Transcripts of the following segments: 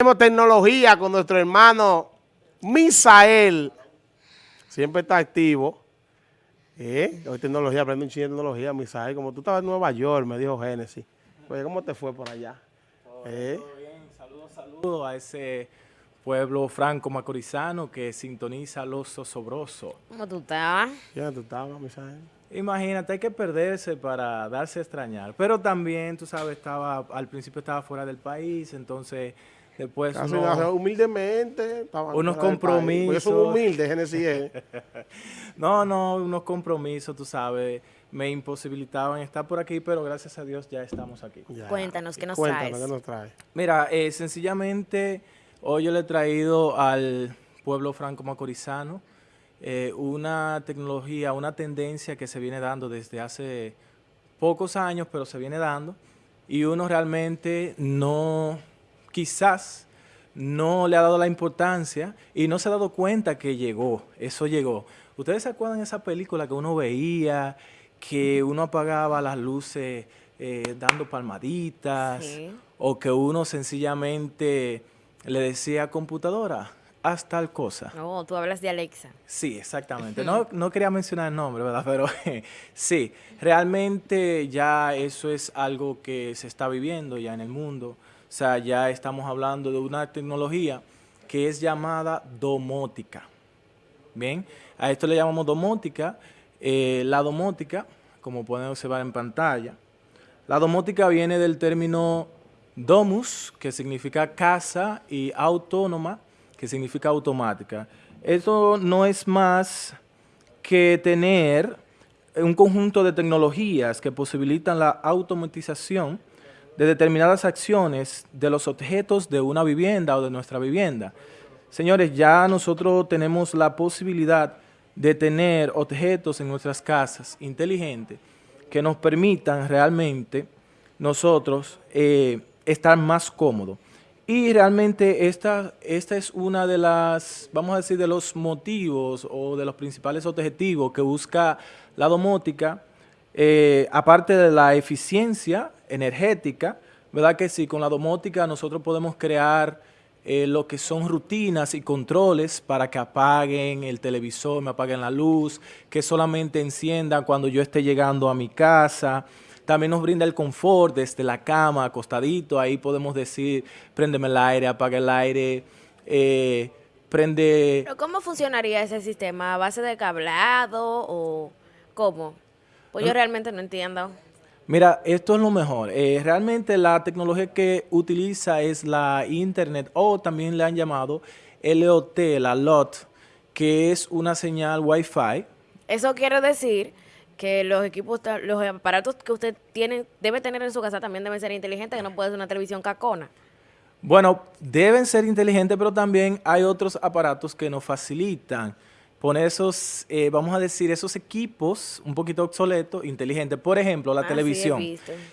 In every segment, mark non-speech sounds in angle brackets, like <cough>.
Tenemos tecnología con nuestro hermano Misael. Siempre está activo. ¿Eh? Hoy tecnología, aprende un chingo de tecnología, Misael. Como tú estabas en Nueva York, me dijo Génesis. Oye, ¿cómo te fue por allá? Todo, ¿Eh? bien. Saludos, saludos a ese pueblo franco macorizano que sintoniza los zosobrosos. ¿Cómo tú estabas? ¿Quién tú estabas, Misael? Imagínate, hay que perderse para darse a extrañar. Pero también, tú sabes, estaba al principio estaba fuera del país, entonces Después humildemente. Unos compromisos. Yo soy humilde, Genesis. <laughs> no, no, unos compromisos, tú sabes, me imposibilitaban estar por aquí, pero gracias a Dios ya estamos aquí. Cuéntanos, ¿qué nos Cuéntanos, ¿qué nos traes? Mira, eh, sencillamente, hoy yo le he traído al pueblo franco-macorizano eh, una tecnología, una tendencia que se viene dando desde hace pocos años, pero se viene dando, y uno realmente no quizás no le ha dado la importancia y no se ha dado cuenta que llegó, eso llegó. ¿Ustedes se acuerdan de esa película que uno veía, que uno apagaba las luces eh, dando palmaditas, o que uno sencillamente le decía computadora, haz tal cosa? No, tú hablas de Alexa. Sí, exactamente. <laughs> No, no quería mencionar el nombre, ¿verdad? Pero <laughs> sí, realmente ya eso es algo que se está viviendo ya en el mundo. O sea, ya estamos hablando de una tecnología que es llamada domótica. Bien, a esto le llamamos domótica. Eh, la domótica, como pueden observar en pantalla, la domótica viene del término domus, que significa casa, y autónoma, que significa automática. Esto no es más que tener un conjunto de tecnologías que posibilitan la automatización de determinadas acciones de los objetos de una vivienda o de nuestra vivienda. Señores, ya nosotros tenemos la posibilidad de tener objetos en nuestras casas inteligentes que nos permitan realmente nosotros eh, estar más cómodos. Y realmente esta, esta es una de las, vamos a decir, de los motivos o de los principales objetivos que busca la domótica, eh, aparte de la eficiencia energética, ¿verdad que sí? Con la domótica nosotros podemos crear eh, lo que son rutinas y controles para que apaguen el televisor, me apaguen la luz, que solamente enciendan cuando yo esté llegando a mi casa. También nos brinda el confort desde la cama, acostadito, ahí podemos decir, préndeme el aire, apaga el aire, eh, prende... ¿Pero cómo funcionaría ese sistema? ¿A base de cableado o cómo? Pues yo realmente no entiendo. Mira, esto es lo mejor. Eh, realmente la tecnología que utiliza es la Internet o también le han llamado LOT, la LOT, que es una señal Wi-Fi. Eso quiere decir que los equipos, los aparatos que usted tiene, debe tener en su casa también deben ser inteligentes, que no puede ser una televisión cacona. Bueno, deben ser inteligentes, pero también hay otros aparatos que nos facilitan poner esos, eh, vamos a decir, esos equipos un poquito obsoletos, inteligentes. Por ejemplo, la ah, televisión.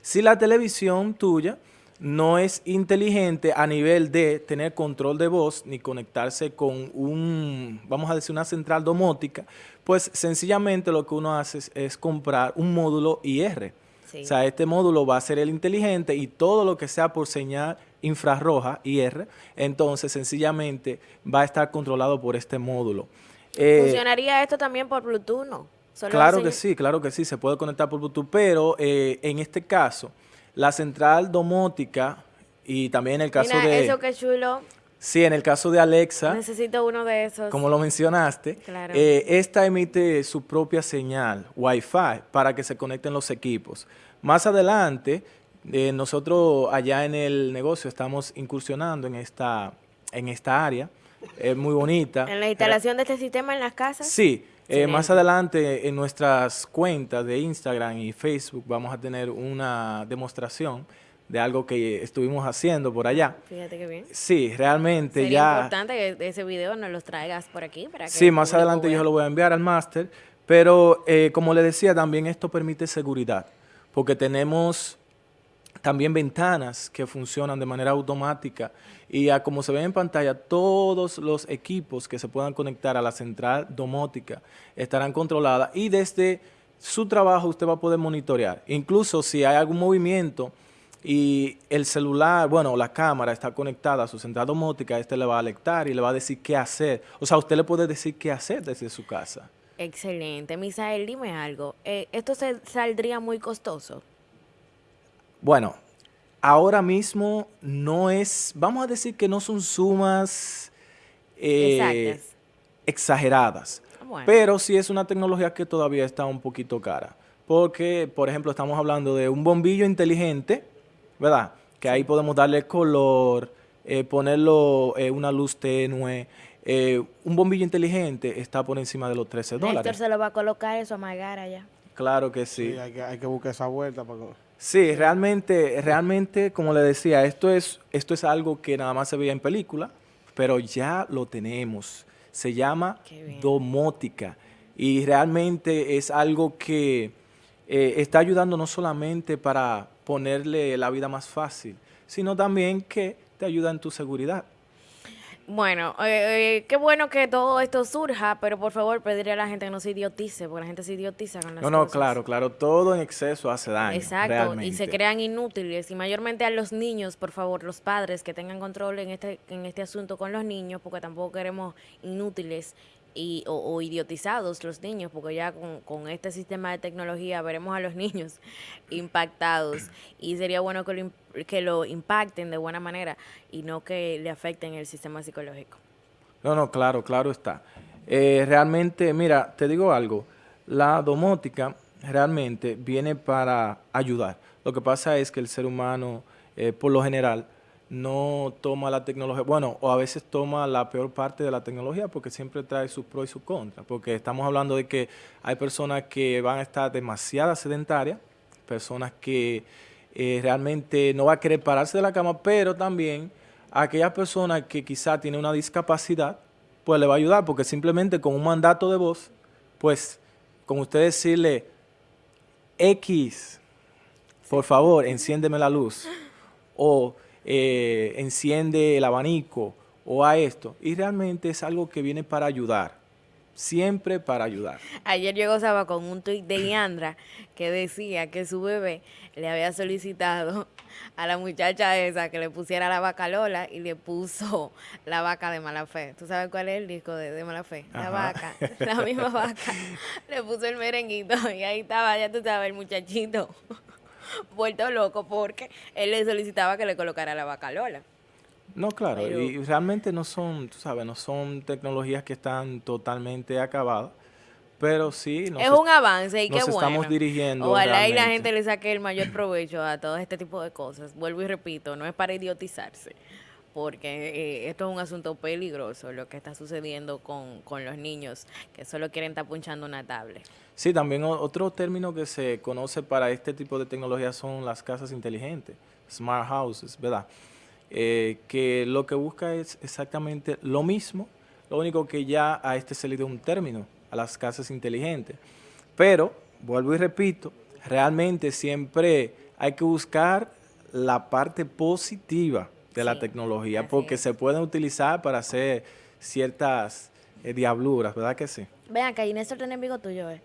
si la televisión tuya no es inteligente a nivel de tener control de voz ni conectarse con un, vamos a decir, una central domótica, pues sencillamente lo que uno hace es, comprar un módulo IR. O sea, este módulo va a ser el inteligente y todo lo que sea por señal infrarroja, IR, entonces sencillamente va a estar controlado por este módulo. Eh, ¿Funcionaría esto también por Bluetooth, no? claro que sí, claro que sí, se puede conectar por Bluetooth, pero eh, en este caso, la central domótica y también en el caso de... eso que chulo. Sí, en el caso de Alexa. Necesito uno de esos. Como lo mencionaste. Eh, esta emite su propia señal Wi-Fi para que se conecten los equipos. Más adelante, nosotros allá en el negocio estamos incursionando en esta, en esta área es muy bonita. ¿En la instalación de este sistema en las casas? Sí, eh, más adelante en nuestras cuentas de Instagram y Facebook vamos a tener una demostración de algo que estuvimos haciendo por allá. Fíjate qué bien. Sí, realmente Sería ya... importante que ese video nos lo traigas por aquí. Para que sí, más adelante yo lo voy a enviar al máster, pero eh, como le decía, también esto permite seguridad, porque tenemos también ventanas que funcionan de manera automática y como se ve en pantalla, todos los equipos que se puedan conectar a la central domótica estarán controladas y desde su trabajo usted va a poder monitorear. Incluso si hay algún movimiento y el celular, bueno, la cámara está conectada a su central domótica, este le va a alertar y le va a decir qué hacer. O sea, usted le puede decir qué hacer desde su casa. Excelente. Misael, dime algo. Eh, ¿Esto se saldría muy costoso? Bueno, ahora mismo no es, vamos a decir que no son sumas eh, exageradas, Bueno. pero sí es una tecnología que todavía está un poquito cara. Porque, por ejemplo, estamos hablando de un bombillo inteligente, ¿verdad? Que ahí podemos darle color, eh, ponerlo eh, una luz tenue. Eh, un bombillo inteligente está por encima de los 13 Héctor dólares. se lo va a colocar eso a Magar allá. Claro que Sí, sí. hay, que, hay que buscar esa vuelta. Para... Sí, realmente, realmente, como le decía, esto es, esto es algo que nada más se veía en película, pero ya lo tenemos. Se llama domótica y realmente es algo que eh, está ayudando no solamente para ponerle la vida más fácil, sino también que te ayuda en tu seguridad. Bueno, eh, eh, qué bueno que todo esto surja, pero por favor pedirle a la gente que no se idiotice, porque la gente se idiotiza con las No, no, claro, claro, todo en exceso hace daño. Exacto, y se crean inútiles. Y mayormente a los niños, por favor, los padres que tengan control en este, en este asunto con los niños, porque tampoco queremos inútiles y, o, idiotizados los niños, porque ya con, este sistema de tecnología veremos a los <laughs> niños impactados. Y sería bueno que lo, que lo impacten de buena manera y no que le afecten el sistema psicológico. No, no, claro, claro está. Eh, realmente, mira, te digo algo, la domótica realmente viene para ayudar. Lo que pasa es que el ser humano, eh, por lo general, no toma la tecnología, bueno, o a veces toma la peor parte de la tecnología porque siempre trae sus pros y sus contras, porque estamos hablando de que hay personas que van a estar demasiado sedentarias, personas que eh, realmente no va a querer pararse de la cama, pero también a aquellas personas que quizá tienen una discapacidad, pues le va a ayudar, porque simplemente con un mandato de voz, pues con usted decirle, X, por favor, enciéndeme la luz, o eh, enciende el abanico, o a esto, y realmente es algo que viene para ayudar, siempre para ayudar. Ayer yo gozaba con un tuit de Leandra que decía que su bebé le había solicitado a la muchacha esa que le pusiera la vaca Lola y le puso la vaca de mala fe. ¿Tú sabes cuál es el disco de, de mala fe? La Ajá. vaca, la misma <laughs> vaca. Le puso el merenguito y ahí estaba, ya tú sabes, el muchachito <laughs> vuelto loco porque él le solicitaba que le colocara la vaca Lola. No, claro, Pero- y realmente no son, tú sabes, no son tecnologías que están totalmente acabadas, pero sí nos es un avance y qué bueno. estamos dirigiendo Ojalá y la gente le saque el mayor provecho a todo este tipo de cosas. Vuelvo y repito, no es para idiotizarse, porque eh, esto es un asunto peligroso lo que está sucediendo con, con los niños que solo quieren estar punchando una tablet. Sí, también otro término que se conoce para este tipo de tecnología son las casas inteligentes, smart houses, ¿verdad? Eh, que lo que busca es exactamente lo mismo, lo único que ya a este se le dio un término, a las casas inteligentes. Pero, vuelvo y repito, realmente siempre hay que buscar la parte positiva de la tecnología, porque es. se pueden utilizar para hacer ciertas eh, diabluras, ¿verdad que sí? Vean, acá y Néstor tiene amigo tuyo, ¿eh?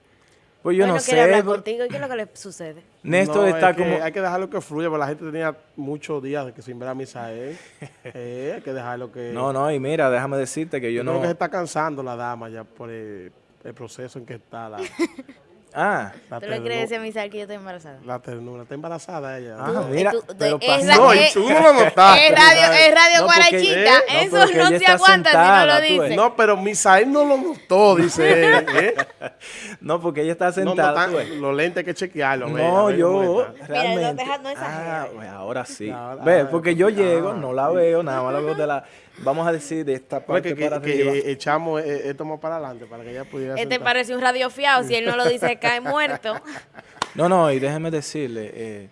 Pues yo no sé. hablar contigo. ¿Y qué es lo que le sucede? Néstor No, está es que como... Hay que dejarlo que fluya, porque la gente tenía muchos días de que sin ver a Misael. <laughs> Eh, hay que dejarlo que... No, no, y mira, déjame decirte que yo Yo creo no... que se está cansando la dama ya por el, el proceso en que está la, <laughs> Ah, la, ¿Tú le decir a Misael que yo estoy embarazada? la ternura. Está embarazada ella. Ah, Tú- mira, tú- pero es pasó. No, y tú no lo notaste. Es radio, es radio No, guarachita. eh, no, Eso no se aguanta si no lo dice. No, pero Misael no lo notó, dice <laughs> él. ¿eh? no, porque ella está No, no, sentada. los lentes hay que chequearlo. No, yo realmente. no deja- no ah, exageres. pues ahora sí. Ve, ah, porque yo ah. llego, no la veo, nada más la veo de la. Vamos a decir de esta parte que, que- para que, arriba. eh, echamos eh, esto más para adelante para que ella pudiera Este sentar. parece un radio fiado. Si él no lo dice, <laughs> cae muerto. No, no, y déjeme decirle, eh,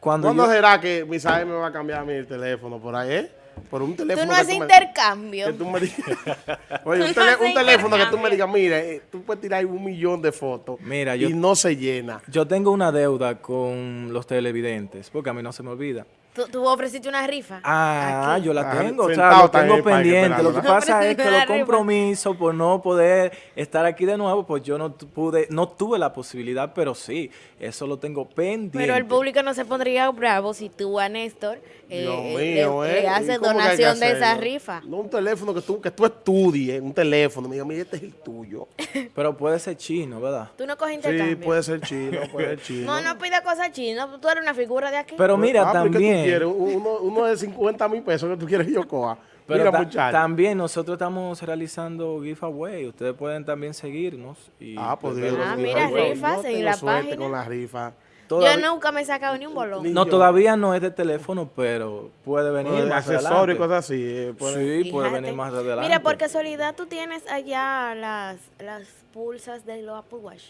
cuando ¿Cuándo yo, será que Misael me va a cambiar a mí el teléfono por ahí, eh? Por un teléfono Tú no haces intercambio. que tú me digas. <laughs> Oye, un, Tú no tele- haces un teléfono que tú me digas, mira, eh, tú puedes tirar un millón de fotos Mira, yo- y no se llena. yo tengo una deuda con los televidentes, porque a mí no se me olvida. ¿Tú, tú ofreciste una rifa? Ah, Aquí. yo la Ah, tengo, o sea, lo tengo pendiente. Lo que pasa es que los compromisos por no poder estar aquí de nuevo, pues yo no pude, no tuve la posibilidad, pero sí, eso lo tengo pendiente. Pero el público no se pondría bravo si tú a Néstor eh, Dios eh, mío, le, ¿eh? le haces ¿Y cómo que hay que donación de esa rifa. No un teléfono que tú, que tú estudies, un teléfono. Me diga, mira, este es el tuyo. <laughs> Pero puede ser chino, ¿verdad? Tú no coges Sí, intercambio. puede ser chino, puede ser <laughs> chino. No, no pida cosas chinas. Tú eres una figura de aquí. Pero mira, Ah, pero ¿qué tú también... quieres? Uno, uno de 50 mil pesos que tú quieres que yo coja. Pero Mira, ta- muchacho. también nosotros estamos realizando giveaway. Ustedes pueden también seguirnos. Y Ah, pues los Ah, mira, rifas yo en la suerte página. con la rifa. Todavía- Yo nunca me he sacado ni un bolón. Ni- No, yo. todavía no es de teléfono, pero puede venir Bueno, de más accesorios y adelante. cosas así. eh, puede- Sí, puede venir más adelante. Mira, por casualidad tú tienes allá las, las pulsas de los Apple Watch.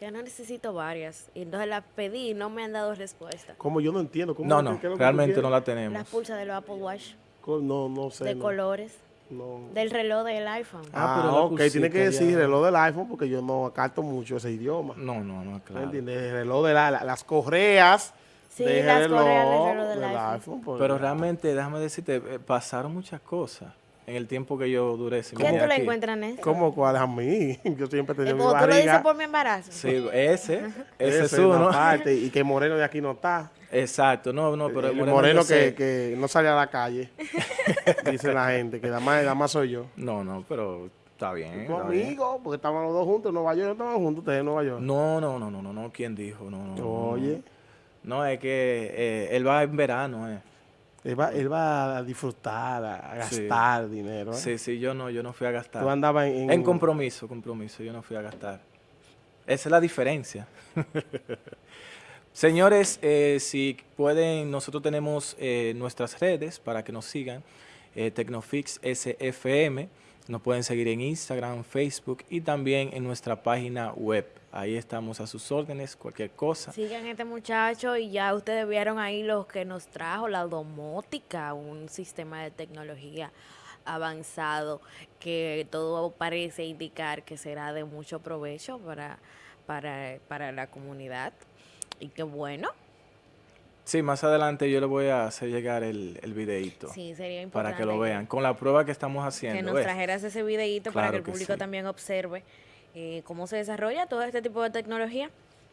Yo no necesito varias. Y entonces las pedí y no me han dado respuesta. Como yo no entiendo. ¿cómo No, no, realmente no la tenemos. Las pulsas de los Apple Watch. No, no sé. de no. colores. No. Del reloj del iPhone. Ah, Ah, pero ok, tiene que decir ya. reloj del iPhone porque yo no acato mucho ese idioma. No, no, no, ¿Me claro. entiendes? El reloj de la, la- las correas. Sí, del las correas del reloj del iPhone. pues, Pero ya. realmente, déjame decirte, eh, pasaron muchas cosas en el tiempo que yo duré sin ¿Qué venir tú aquí. encuentras en eso? ¿Cómo cuál a mí? <laughs> Yo siempre Eh, tenía mi como tú lo dices barriga. por mi embarazo. Sí, ese, ese es uno. parte, y que <laughs> Moreno de aquí no está. Exacto, no, no, pero el moreno, yo que, sé- que no sale a la calle. <laughs> dice la gente, que nada más, más soy yo. No, no, pero está bien. Tu está bien. amigo, porque estaban los dos juntos en Nueva York, no estaban juntos ustedes en Nueva York. No, no, no, no, no, no, ¿quién dijo? No, no, no, no. Oye, No, es que eh, él va en verano, eh. Él va, él va a disfrutar, a Sí. gastar dinero. ¿eh? Sí, sí, yo no, yo no fui a gastar. Tú andabas en, En compromiso, compromiso, yo no fui a gastar. Esa es la diferencia. <laughs> Señores, eh, si pueden, nosotros tenemos eh, nuestras redes para que nos sigan, eh, Tecnofix SFM, nos pueden seguir en Instagram, Facebook y también en nuestra página web. Ahí estamos a sus órdenes, cualquier cosa. Sigan este muchacho y ya ustedes vieron ahí lo que nos trajo la domótica, un sistema de tecnología avanzado que todo parece indicar que será de mucho provecho para, para, para la comunidad. Y qué bueno, Sí, más adelante yo le voy a hacer llegar el, el videito sí, sería importante. para que lo vean, con la prueba que estamos que haciendo. nos ¿ves? trajeras ese videito para que el que público sí. también observe eh, cómo se desarrolla todo este tipo de tecnología.